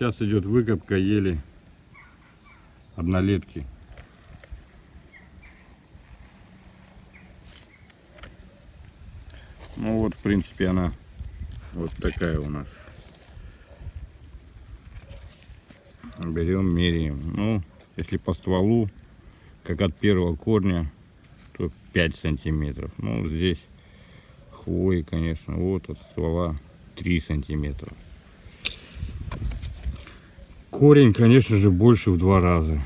Сейчас идет выкопка ели однолетки. Ну вот, в принципе, она вот такая у нас. Берем, меряем. Ну, если по стволу, как от первого корня, то 5 сантиметров. Ну, здесь хвои, конечно, вот от ствола 3 сантиметра. Корень, конечно же, больше в два раза.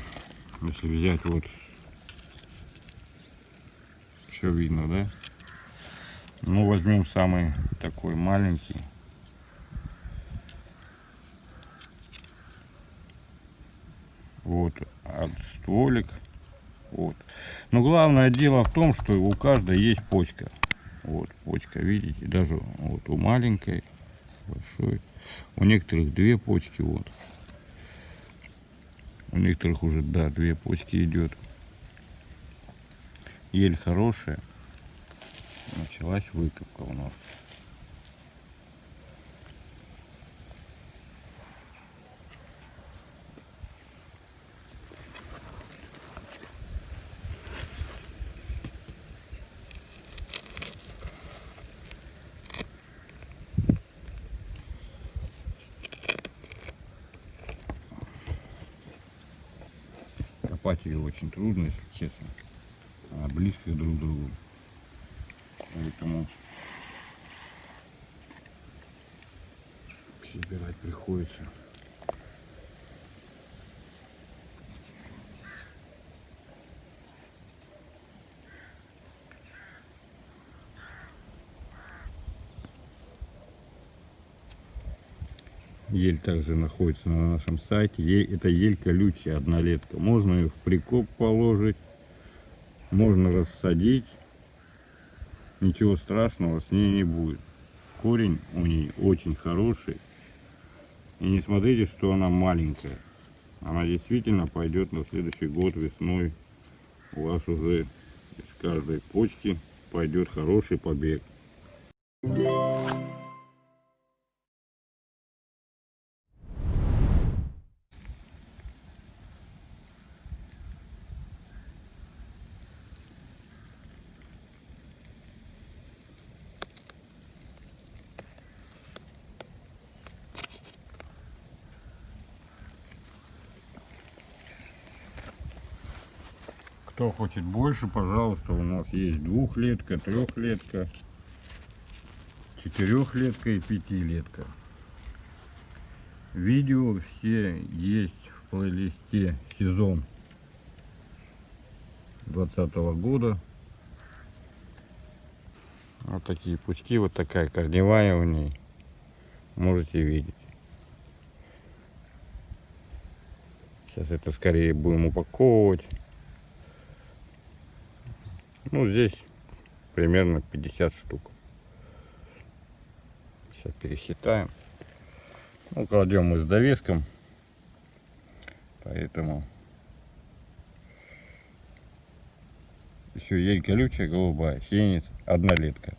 Если взять вот, все видно, да? Ну, возьмем самый такой маленький. Вот, от стволик. Вот. Но главное дело в том, что у каждой есть почка. Вот, почка, видите, даже вот у маленькой, большой. У некоторых две почки, вот. У некоторых уже, да, две почки идет. Ель хорошая. Началась выкопка у нас. Копать ее очень трудно, если честно. Она близко друг к другу. Поэтому собирать приходится. Ель также находится на нашем сайте. Е- Это ель колючая, однолетка. Можно ее в прикоп положить, можно рассадить. Ничего страшного с ней не будет. Корень у ней очень хороший. И не смотрите, что она маленькая. Она действительно пойдет на следующий год весной. У вас уже из каждой почки пойдет хороший побег. Кто хочет больше, пожалуйста, у нас есть двухлетка, трехлетка, четырехлетка и пятилетка. Видео все есть в плейлисте сезон 2020 года. Вот такие пучки, вот такая корневая у ней. Можете видеть. Сейчас это скорее будем упаковывать. Ну, здесь примерно 50 штук. Сейчас пересчитаем. Ну, кладем мы с довеском. Поэтому еще ель колючая, голубая, синица, однолетка.